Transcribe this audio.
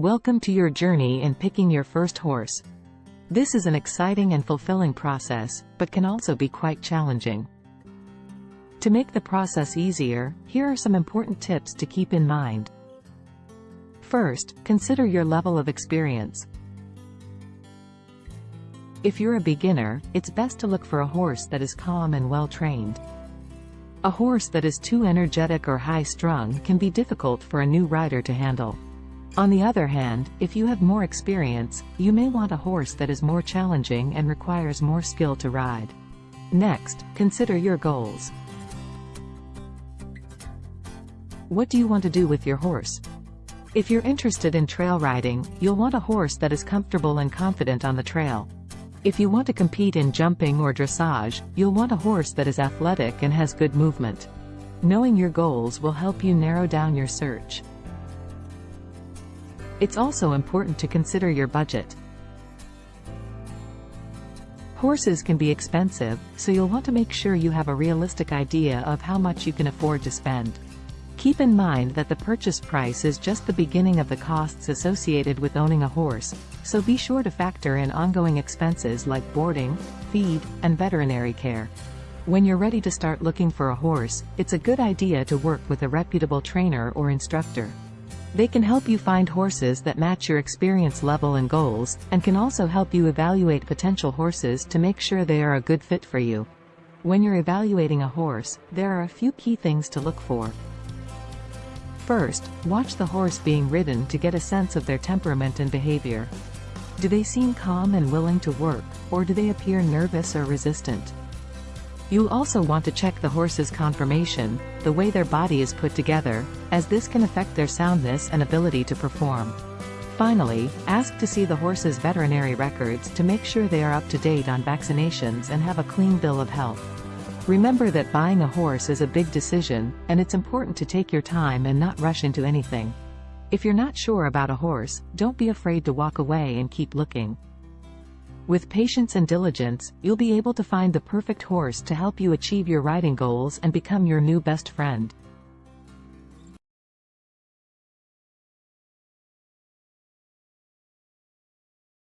Welcome to your journey in picking your first horse. This is an exciting and fulfilling process, but can also be quite challenging. To make the process easier, here are some important tips to keep in mind. First, consider your level of experience. If you're a beginner, it's best to look for a horse that is calm and well-trained. A horse that is too energetic or high-strung can be difficult for a new rider to handle. On the other hand, if you have more experience, you may want a horse that is more challenging and requires more skill to ride. Next, consider your goals. What do you want to do with your horse? If you're interested in trail riding, you'll want a horse that is comfortable and confident on the trail. If you want to compete in jumping or dressage, you'll want a horse that is athletic and has good movement. Knowing your goals will help you narrow down your search. It's also important to consider your budget. Horses can be expensive, so you'll want to make sure you have a realistic idea of how much you can afford to spend. Keep in mind that the purchase price is just the beginning of the costs associated with owning a horse, so be sure to factor in ongoing expenses like boarding, feed, and veterinary care. When you're ready to start looking for a horse, it's a good idea to work with a reputable trainer or instructor. They can help you find horses that match your experience level and goals, and can also help you evaluate potential horses to make sure they are a good fit for you. When you're evaluating a horse, there are a few key things to look for. First, watch the horse being ridden to get a sense of their temperament and behavior. Do they seem calm and willing to work, or do they appear nervous or resistant? You'll also want to check the horse's conformation, the way their body is put together, as this can affect their soundness and ability to perform. Finally, ask to see the horse's veterinary records to make sure they are up to date on vaccinations and have a clean bill of health. Remember that buying a horse is a big decision, and it's important to take your time and not rush into anything. If you're not sure about a horse, don't be afraid to walk away and keep looking. With patience and diligence, you'll be able to find the perfect horse to help you achieve your riding goals and become your new best friend.